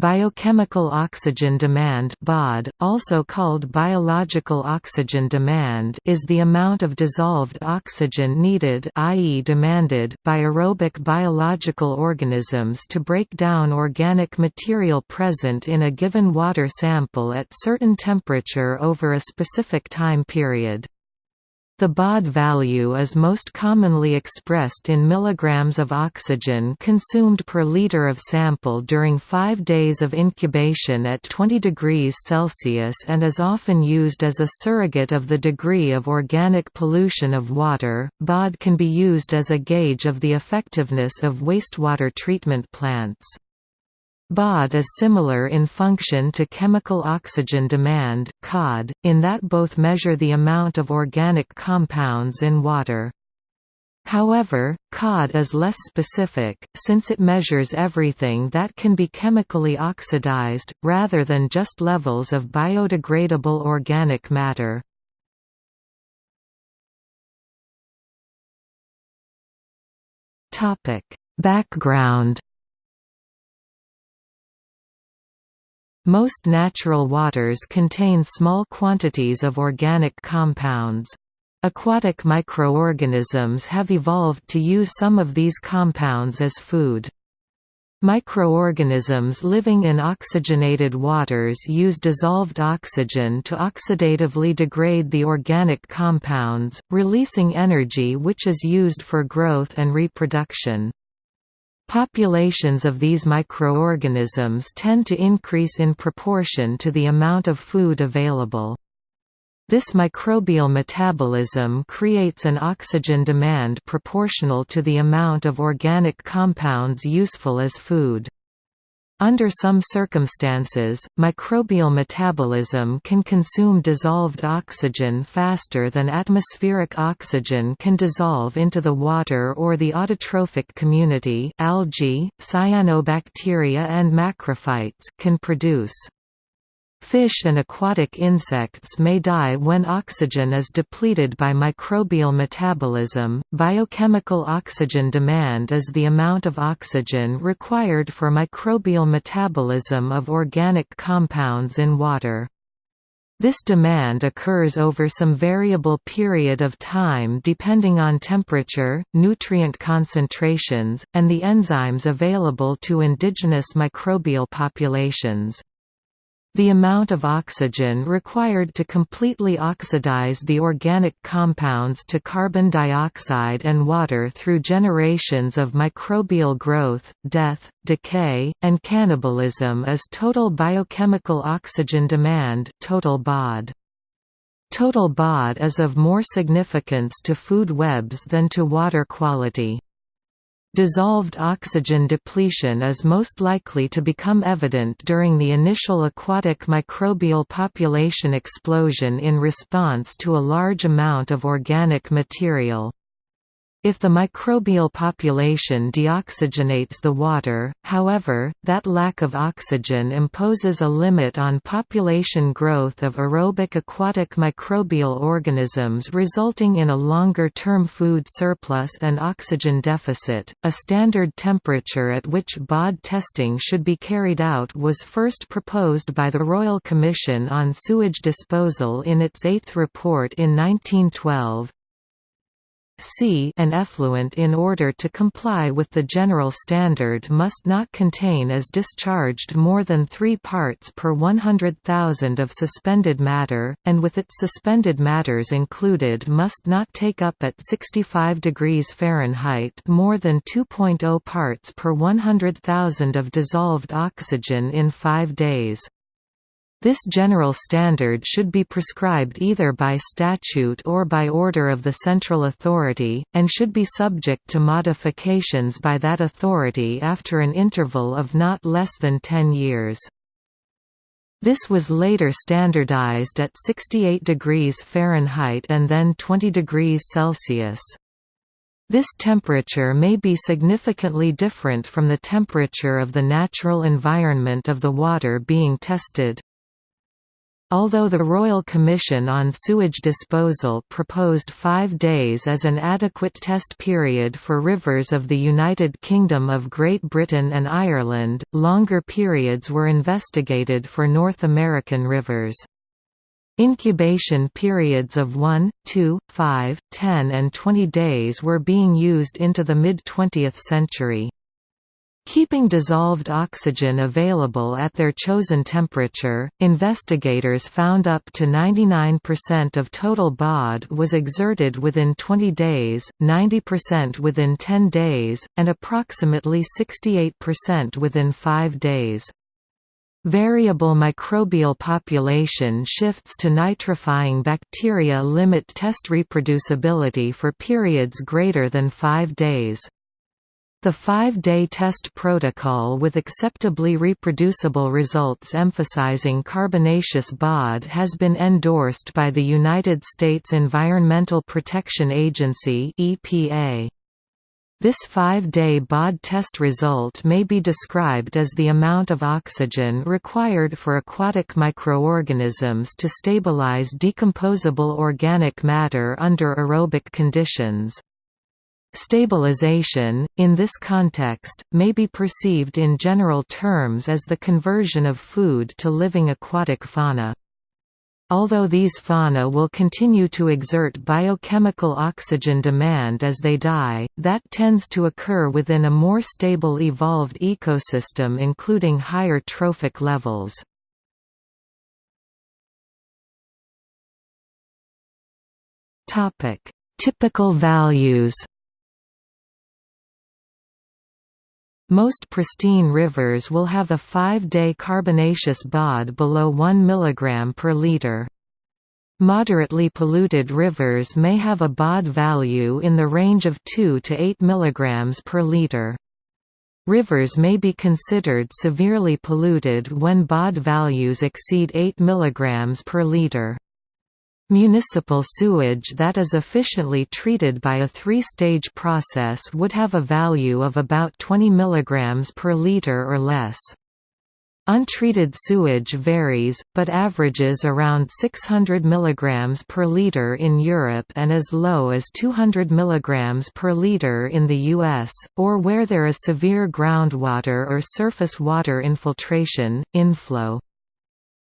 Biochemical oxygen demand (BOD), also called biological oxygen demand, is the amount of dissolved oxygen needed, i.e., demanded by aerobic biological organisms to break down organic material present in a given water sample at certain temperature over a specific time period. The BOD value is most commonly expressed in milligrams of oxygen consumed per liter of sample during 5 days of incubation at 20 degrees Celsius and is often used as a surrogate of the degree of organic pollution of water. BOD can be used as a gauge of the effectiveness of wastewater treatment plants. BOD is similar in function to chemical oxygen demand COD, in that both measure the amount of organic compounds in water. However, COD is less specific, since it measures everything that can be chemically oxidized, rather than just levels of biodegradable organic matter. Background Most natural waters contain small quantities of organic compounds. Aquatic microorganisms have evolved to use some of these compounds as food. Microorganisms living in oxygenated waters use dissolved oxygen to oxidatively degrade the organic compounds, releasing energy which is used for growth and reproduction. Populations of these microorganisms tend to increase in proportion to the amount of food available. This microbial metabolism creates an oxygen demand proportional to the amount of organic compounds useful as food. Under some circumstances, microbial metabolism can consume dissolved oxygen faster than atmospheric oxygen can dissolve into the water or the autotrophic community algae, cyanobacteria and macrophytes can produce. Fish and aquatic insects may die when oxygen is depleted by microbial metabolism. Biochemical oxygen demand is the amount of oxygen required for microbial metabolism of organic compounds in water. This demand occurs over some variable period of time depending on temperature, nutrient concentrations, and the enzymes available to indigenous microbial populations. The amount of oxygen required to completely oxidize the organic compounds to carbon dioxide and water through generations of microbial growth, death, decay, and cannibalism is total biochemical oxygen demand total BOD. Total BOD is of more significance to food webs than to water quality. Dissolved oxygen depletion is most likely to become evident during the initial aquatic microbial population explosion in response to a large amount of organic material. If the microbial population deoxygenates the water, however, that lack of oxygen imposes a limit on population growth of aerobic aquatic microbial organisms resulting in a longer-term food surplus and oxygen deficit. A standard temperature at which BOD testing should be carried out was first proposed by the Royal Commission on Sewage Disposal in its eighth report in 1912, C an effluent in order to comply with the general standard must not contain as discharged more than 3 parts per 100,000 of suspended matter, and with its suspended matters included must not take up at 65 degrees Fahrenheit more than 2.0 parts per 100,000 of dissolved oxygen in 5 days. This general standard should be prescribed either by statute or by order of the central authority, and should be subject to modifications by that authority after an interval of not less than 10 years. This was later standardized at 68 degrees Fahrenheit and then 20 degrees Celsius. This temperature may be significantly different from the temperature of the natural environment of the water being tested. Although the Royal Commission on Sewage Disposal proposed five days as an adequate test period for rivers of the United Kingdom of Great Britain and Ireland, longer periods were investigated for North American rivers. Incubation periods of 1, 2, 5, 10 and 20 days were being used into the mid-20th century. Keeping dissolved oxygen available at their chosen temperature, investigators found up to 99% of total BOD was exerted within 20 days, 90% within 10 days, and approximately 68% within 5 days. Variable microbial population shifts to nitrifying bacteria limit test reproducibility for periods greater than five days. The five-day test protocol with acceptably reproducible results emphasizing carbonaceous BOD has been endorsed by the United States Environmental Protection Agency EPA. This five-day BOD test result may be described as the amount of oxygen required for aquatic microorganisms to stabilize decomposable organic matter under aerobic conditions. Stabilization, in this context, may be perceived in general terms as the conversion of food to living aquatic fauna. Although these fauna will continue to exert biochemical oxygen demand as they die, that tends to occur within a more stable evolved ecosystem including higher trophic levels. Typical values Most pristine rivers will have a five-day carbonaceous BOD below 1 mg per liter. Moderately polluted rivers may have a BOD value in the range of 2 to 8 mg per liter. Rivers may be considered severely polluted when BOD values exceed 8 mg per liter. Municipal sewage that is efficiently treated by a three-stage process would have a value of about 20 mg per liter or less. Untreated sewage varies, but averages around 600 mg per liter in Europe and as low as 200 mg per liter in the US, or where there is severe groundwater or surface water infiltration, inflow.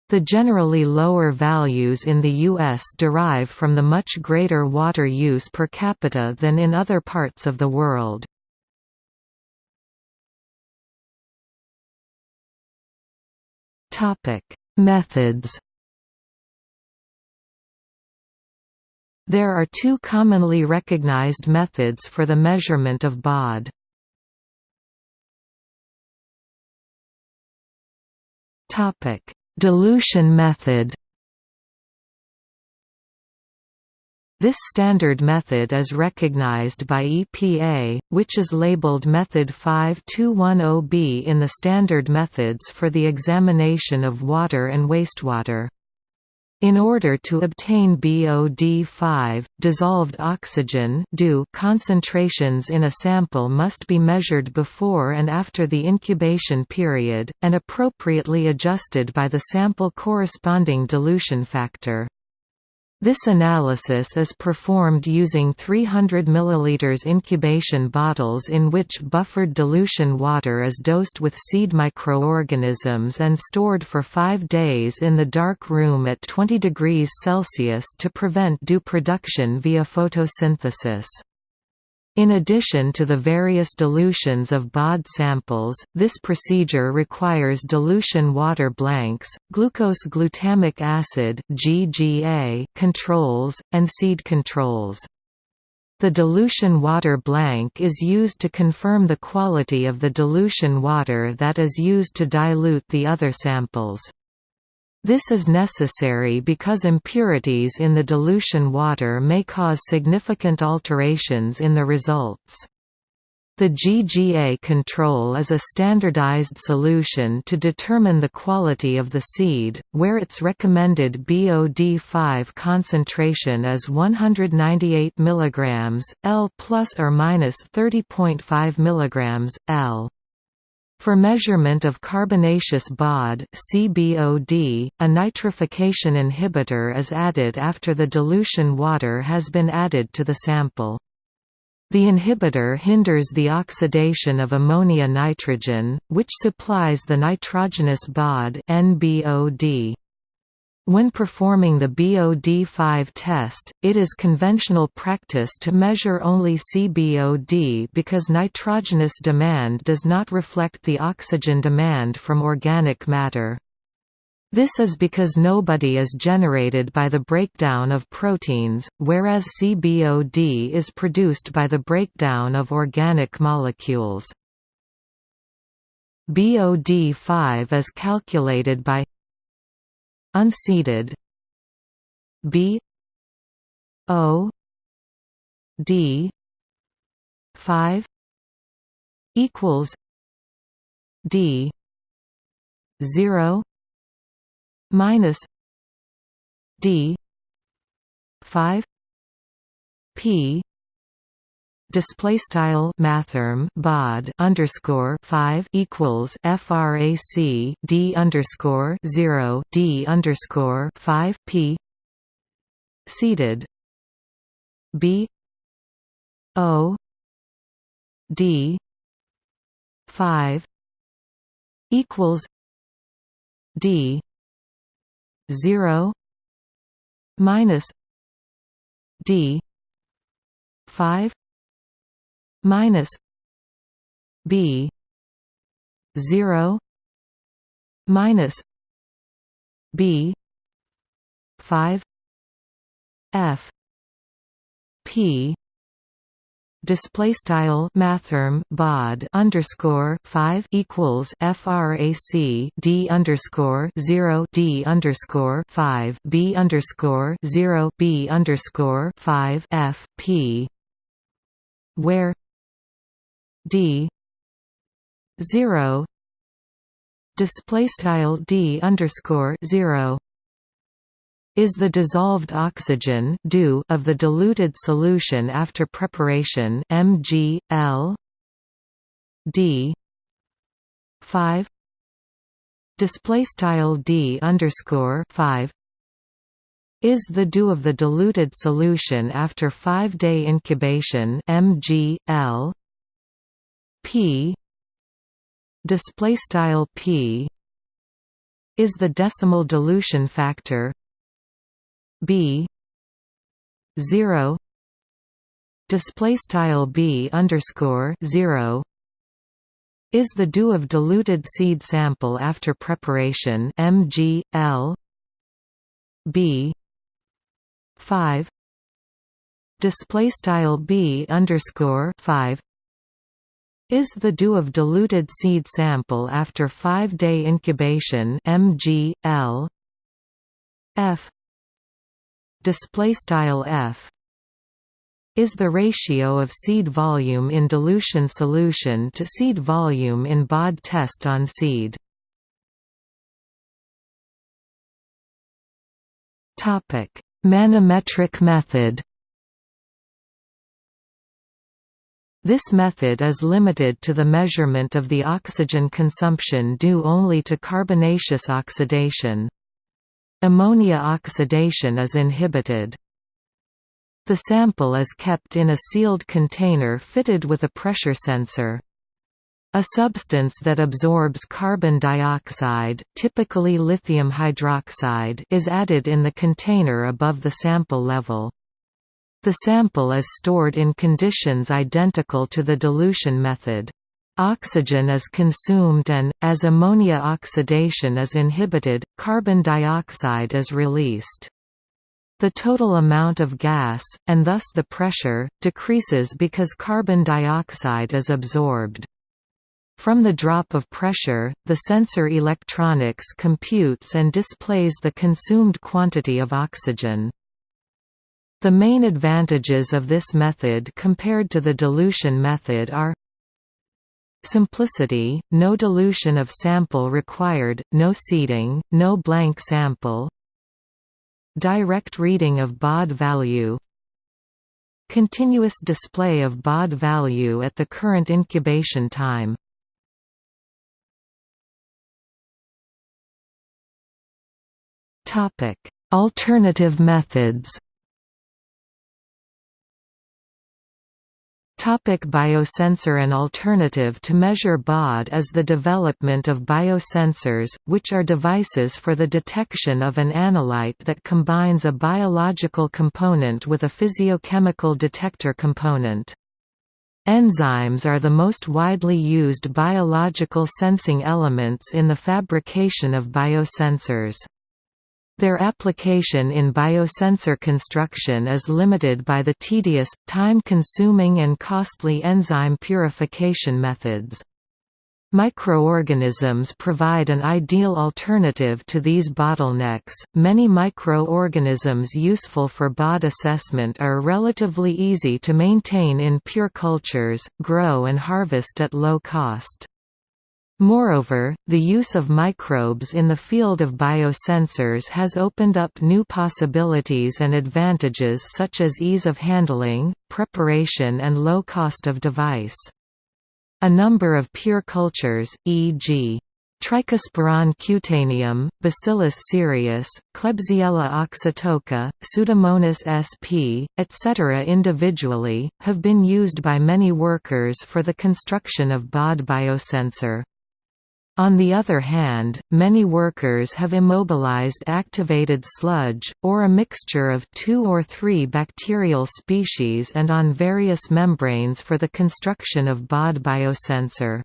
The generally lower values in the U.S. derive from the much greater water use per capita than in other parts of the world. Methods There are two commonly recognized methods for the measurement of BOD. Topic: Dilution method This standard method is recognized by EPA, which is labeled Method 5210B in the Standard Methods for the Examination of Water and Wastewater. In order to obtain BOD5, dissolved oxygen concentrations in a sample must be measured before and after the incubation period, and appropriately adjusted by the sample corresponding dilution factor. This analysis is performed using 300 ml incubation bottles in which buffered dilution water is dosed with seed microorganisms and stored for five days in the dark room at 20 degrees Celsius to prevent DO production via photosynthesis. In addition to the various dilutions of BOD samples, this procedure requires dilution water blanks, glucose glutamic acid (GGA) controls, and seed controls. The dilution water blank is used to confirm the quality of the dilution water that is used to dilute the other samples. This is necessary because impurities in the dilution water may cause significant alterations in the results. The GGA control is a standardized solution to determine the quality of the seed, where its recommended BOD5 concentration is 198 mg, L plus or minus 30.5 mg, L. For measurement of carbonaceous BOD CBOD, a nitrification inhibitor is added after the dilution water has been added to the sample. The inhibitor hinders the oxidation of ammonia nitrogen, which supplies the nitrogenous BOD NBOD. When performing the BOD5 test, it is conventional practice to measure only CBOD because nitrogenous demand does not reflect the oxygen demand from organic matter. This is because NBOD is generated by the breakdown of proteins, whereas CBOD is produced by the breakdown of organic molecules. BOD5 is calculated by unseeded B. O. D. five equals D zero minus D five P display style mathrm bod underscore 5 equals frac d underscore 0 d underscore 5 p seeded b o d 5 equals d 0 minus d 5 minus B zero minus B five F P display style mathrm bod underscore 5 equals frac d underscore 0 d underscore 5 b underscore 0 b underscore 5 f p where d. 0 display style d underscore 0 is the dissolved oxygen DO of the diluted solution after preparation Mg L? D. 5 display style D underscore 5 is the DO of the diluted solution after 5-day incubation Mg L p. Display style p. Is the decimal dilution factor. B. 0 display style b underscore 0 is the DO of diluted seed sample after preparation mg l. B. 5 display style b underscore 5 is the DO of diluted seed sample after 5-day incubation mg l. F. Display style f. is the ratio of seed volume in dilution solution to seed volume in BOD test on seed. Topic. Manometric method This method is limited to the measurement of the oxygen consumption due only to carbonaceous oxidation. Ammonia oxidation is inhibited. The sample is kept in a sealed container fitted with a pressure sensor. A substance that absorbs carbon dioxide, typically lithium hydroxide, is added in the container above the sample level. The sample is stored in conditions identical to the dilution method. Oxygen is consumed and, as ammonia oxidation is inhibited, carbon dioxide is released. The total amount of gas, and thus the pressure, decreases because carbon dioxide is absorbed. From the drop of pressure, the sensor electronics computes and displays the consumed quantity of oxygen. The main advantages of this method compared to the dilution method are Simplicity, no dilution of sample required, no seeding, no blank sample Direct reading of BOD value Continuous display of BOD value at the current incubation time. Alternative methods. Topic biosensor An alternative to measure BOD is the development of biosensors, which are devices for the detection of an analyte that combines a biological component with a physiochemical detector component. Enzymes are the most widely used biological sensing elements in the fabrication of biosensors. Their application in biosensor construction is limited by the tedious, time-consuming and costly enzyme purification methods. Microorganisms provide an ideal alternative to these bottlenecks. Many microorganisms useful for BOD assessment are relatively easy to maintain in pure cultures, grow and harvest at low cost. Moreover, the use of microbes in the field of biosensors has opened up new possibilities and advantages such as ease of handling, preparation and low cost of device. A number of pure cultures, e.g. Trichosporon cutaneum, Bacillus cereus, Klebsiella oxytoca, Pseudomonas sp., etc. individually, have been used by many workers for the construction of BOD biosensor. On the other hand, many workers have immobilized activated sludge, or a mixture of two or three bacterial species and on various membranes for the construction of BOD biosensor.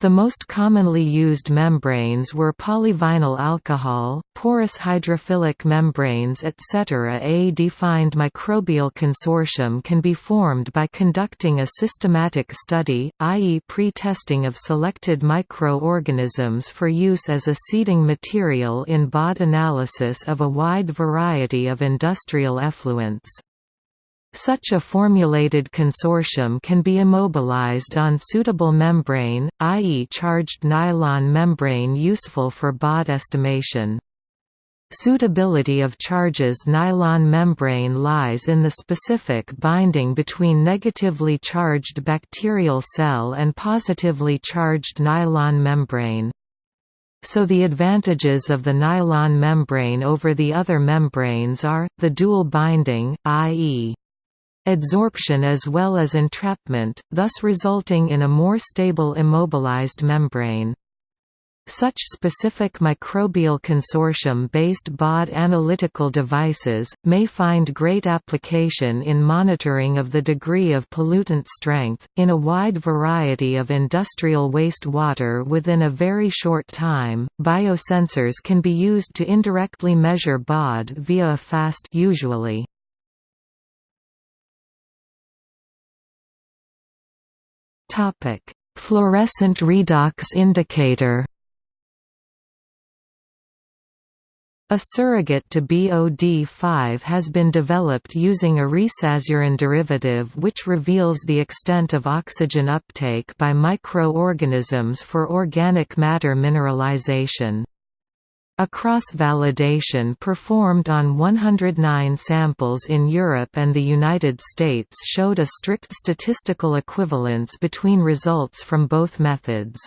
The most commonly used membranes were polyvinyl alcohol, porous hydrophilic membranes etc. A defined microbial consortium can be formed by conducting a systematic study, i.e. pre-testing of selected microorganisms for use as a seeding material in BOD analysis of a wide variety of industrial effluents. Such a formulated consortium can be immobilized on suitable membrane, i.e. charged nylon membrane useful for BOD estimation. Suitability of charges nylon membrane lies in the specific binding between negatively charged bacterial cell and positively charged nylon membrane. So the advantages of the nylon membrane over the other membranes are, the dual binding, i.e adsorption as well as entrapment, thus resulting in a more stable immobilized membrane. Such specific microbial consortium-based BOD analytical devices, may find great application in monitoring of the degree of pollutant strength, in a wide variety of industrial waste water within a very short time. Biosensors can be used to indirectly measure BOD via a fast usually Topic: Fluorescent redox indicator. A surrogate to BOD5 has been developed using a resazurin derivative which reveals the extent of oxygen uptake by microorganisms for organic matter mineralization. A cross-validation performed on 109 samples in Europe and the United States showed a strict statistical equivalence between results from both methods.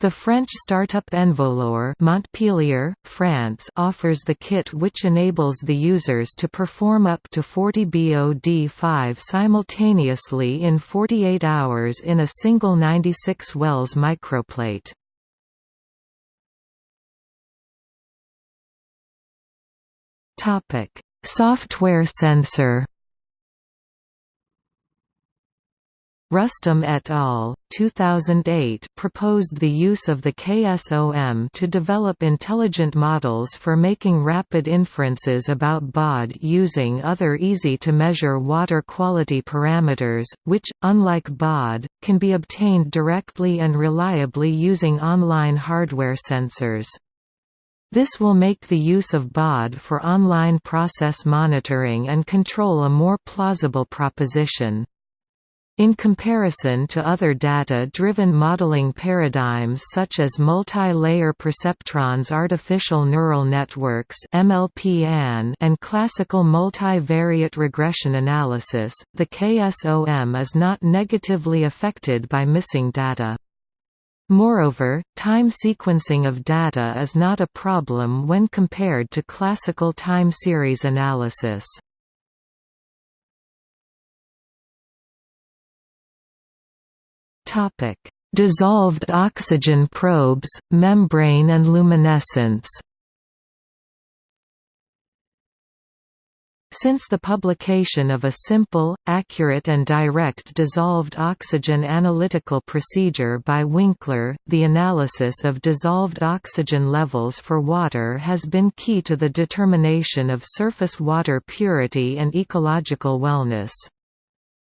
The French startup Envolure Montpellier, France offers the kit which enables the users to perform up to 40 BOD5 simultaneously in 48 hours in a single 96 Wells microplate. Topic: Software sensor. Rustum et al. 2008 proposed the use of the KSOM to develop intelligent models for making rapid inferences about BOD using other easy-to-measure water quality parameters, which, unlike BOD, can be obtained directly and reliably using online hardware sensors. This will make the use of BOD for online process monitoring and control a more plausible proposition. In comparison to other data-driven modeling paradigms such as multi-layer perceptrons artificial neural networks and classical multivariate regression analysis, the KSOM is not negatively affected by missing data. Moreover, time sequencing of data is not a problem when compared to classical time series analysis. Dissolved oxygen probes, membrane and luminescence Since the publication of a simple, accurate and direct dissolved oxygen analytical procedure by Winkler, the analysis of dissolved oxygen levels for water has been key to the determination of surface water purity and ecological wellness.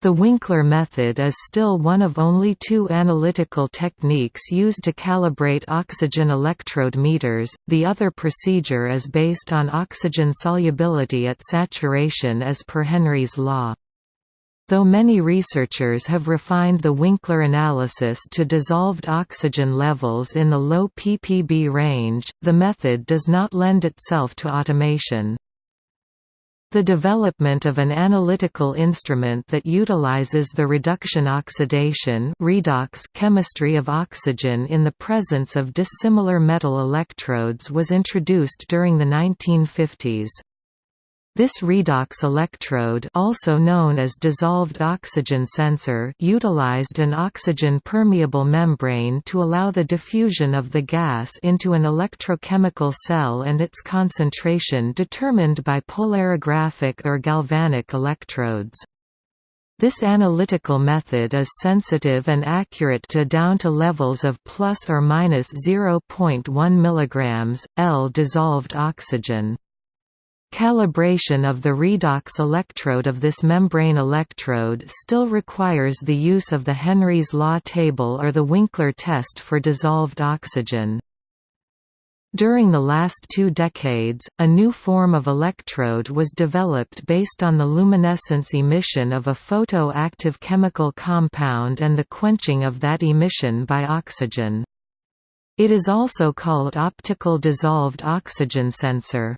The Winkler method is still one of only two analytical techniques used to calibrate oxygen electrode meters, the other procedure is based on oxygen solubility at saturation as per Henry's law. Though many researchers have refined the Winkler analysis to dissolved oxygen levels in the low ppb range, the method does not lend itself to automation. The development of an analytical instrument that utilizes the reduction oxidation redox chemistry of oxygen in the presence of dissimilar metal electrodes was introduced during the 1950s. This redox electrode also known as dissolved oxygen sensor utilized an oxygen-permeable membrane to allow the diffusion of the gas into an electrochemical cell and its concentration determined by polarographic or galvanic electrodes. This analytical method is sensitive and accurate to down to levels of plus or minus 0.1 mg, L dissolved oxygen. Calibration of the redox electrode of this membrane electrode still requires the use of the Henry's law table or the Winkler test for dissolved oxygen. During the last two decades, a new form of electrode was developed based on the luminescence emission of a photoactive chemical compound and the quenching of that emission by oxygen. It is also called optical dissolved oxygen sensor.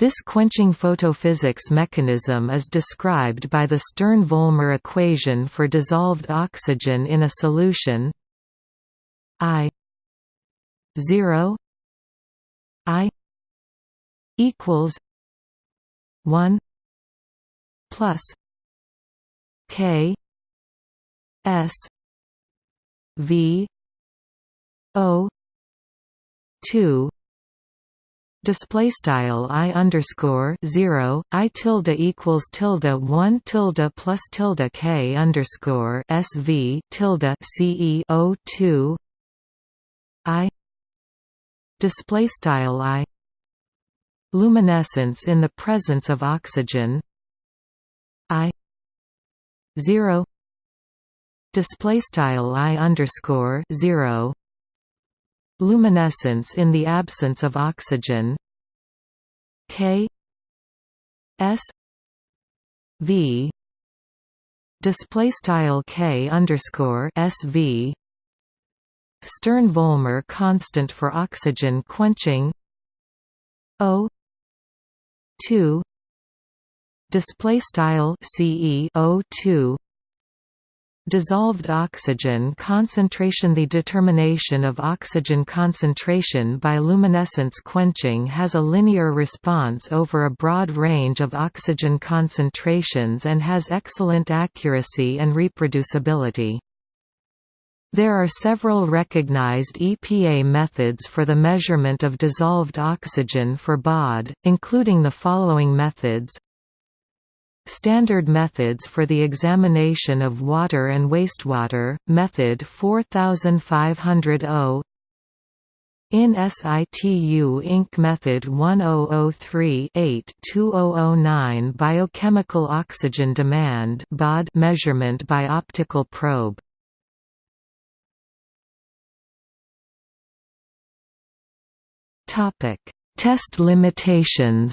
This quenching photophysics mechanism is described by the Stern-Volmer equation for dissolved oxygen in a solution I 0 I equals 1 plus K S V O 2 display style i underscore zero i tilde equals tilde one tilde plus tilde k underscore sv tilde ce o two. I display style i luminescence in the presence of oxygen. I zero display style i underscore zero luminescence in the absence of oxygen. K. S. V. Display style K underscore SV Stern-Volmer constant for oxygen quenching. O. 2 display style CE O 2 Dissolved oxygen concentration The determination of oxygen concentration by luminescence quenching has a linear response over a broad range of oxygen concentrations and has excellent accuracy and reproducibility. There are several recognized EPA methods for the measurement of dissolved oxygen for BOD, including the following methods Standard methods for the examination of water and wastewater, method 4500 in SITU Inc. Method 1003-8-2009 Biochemical oxygen demand BOD measurement by optical probe. Test limitations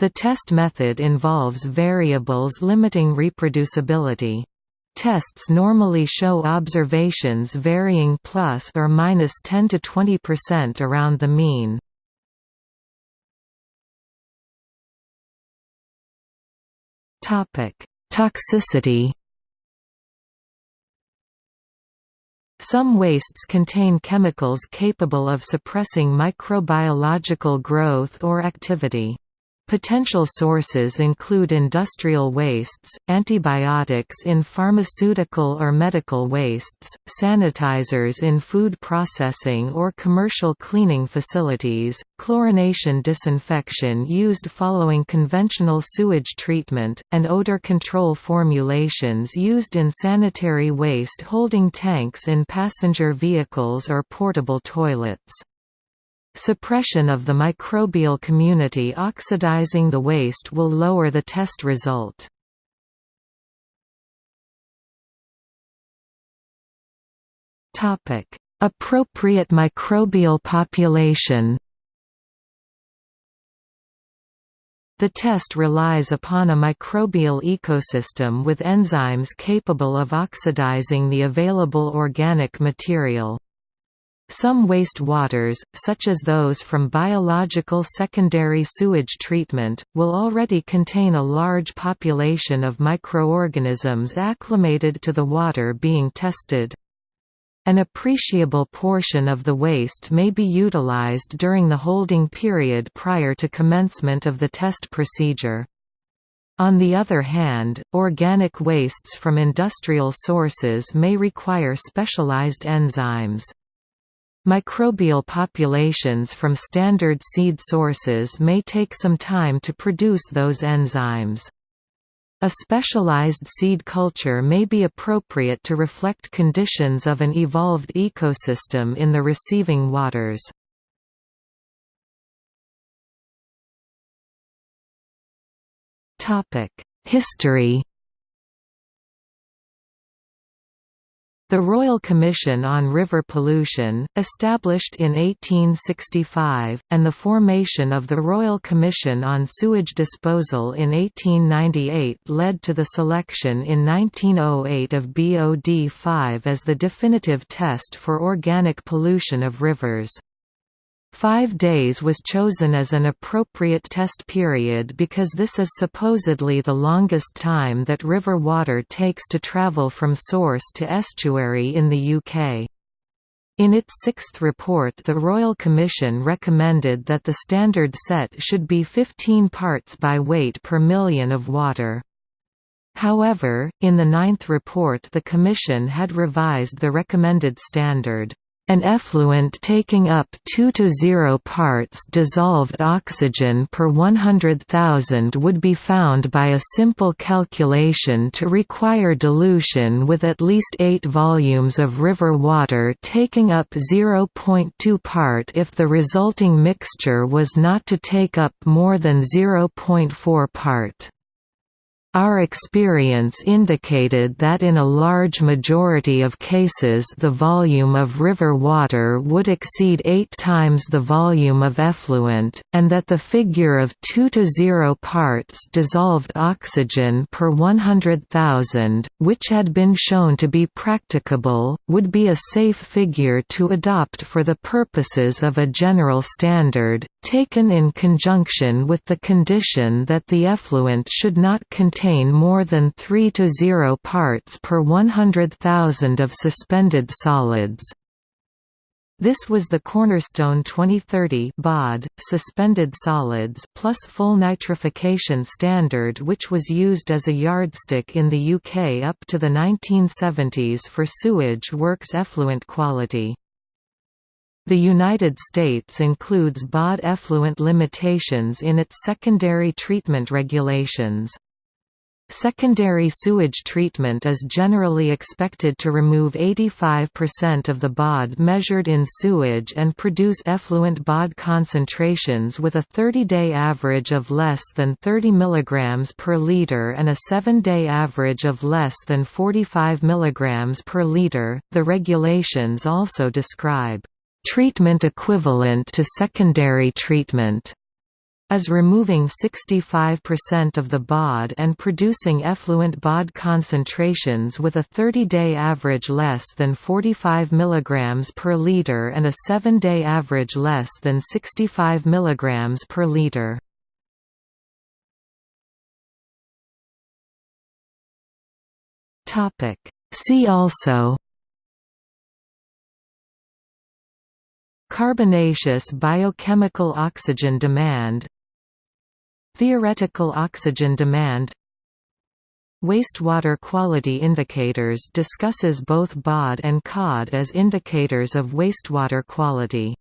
The test method involves variables limiting reproducibility. Tests normally show observations varying plus or minus 10 to 20% around the mean. Topic: Toxicity Some wastes contain chemicals capable of suppressing microbiological growth or activity. Potential sources include industrial wastes, antibiotics in pharmaceutical or medical wastes, sanitizers in food processing or commercial cleaning facilities, chlorination disinfection used following conventional sewage treatment, and odor control formulations used in sanitary waste holding tanks in passenger vehicles or portable toilets. Suppression of the microbial community oxidizing the waste will lower the test result. Appropriate microbial population The test relies upon a microbial ecosystem with enzymes capable of oxidizing the available organic material. Some waste waters, such as those from biological secondary sewage treatment, will already contain a large population of microorganisms acclimated to the water being tested. An appreciable portion of the waste may be utilized during the holding period prior to commencement of the test procedure. On the other hand, organic wastes from industrial sources may require specialized enzymes. Microbial populations from standard seed sources may take some time to produce those enzymes. A specialized seed culture may be appropriate to reflect conditions of an evolved ecosystem in the receiving waters. History The Royal Commission on River Pollution, established in 1865, and the formation of the Royal Commission on Sewage Disposal in 1898 led to the selection in 1908 of BOD-5 as the definitive test for organic pollution of rivers. Five days was chosen as an appropriate test period because this is supposedly the longest time that river water takes to travel from source to estuary in the UK. In its sixth report the Royal Commission recommended that the standard set should be 15 parts by weight per million of water. However, in the ninth report the Commission had revised the recommended standard. An effluent taking up 2 to 0 parts dissolved oxygen per 100,000 would be found by a simple calculation to require dilution with at least 8 volumes of river water taking up 0.2 part if the resulting mixture was not to take up more than 0.4 part. Our experience indicated that in a large majority of cases the volume of river water would exceed eight times the volume of effluent, and that the figure of 2 to 0 parts dissolved oxygen per 100,000, which had been shown to be practicable, would be a safe figure to adopt for the purposes of a general standard, taken in conjunction with the condition that the effluent should not contain more than 3 to 0 parts per 100,000 of suspended solids. This was the cornerstone 2030 BOD, suspended solids plus full nitrification standard which was used as a yardstick in the UK up to the 1970s for sewage works effluent quality. The United States includes BOD effluent limitations in its secondary treatment regulations. Secondary sewage treatment is generally expected to remove 85% of the BOD measured in sewage and produce effluent BOD concentrations with a 30-day average of less than 30 mg per liter and a 7-day average of less than 45 mg per liter. The regulations also describe treatment equivalent to secondary treatment is removing 65% of the BOD and producing effluent BOD concentrations with a 30-day average less than 45 mg per liter and a 7-day average less than 65 mg per liter. See also Carbonaceous biochemical oxygen demand Theoretical oxygen demand Wastewater quality indicators discusses both BOD and COD as indicators of wastewater quality.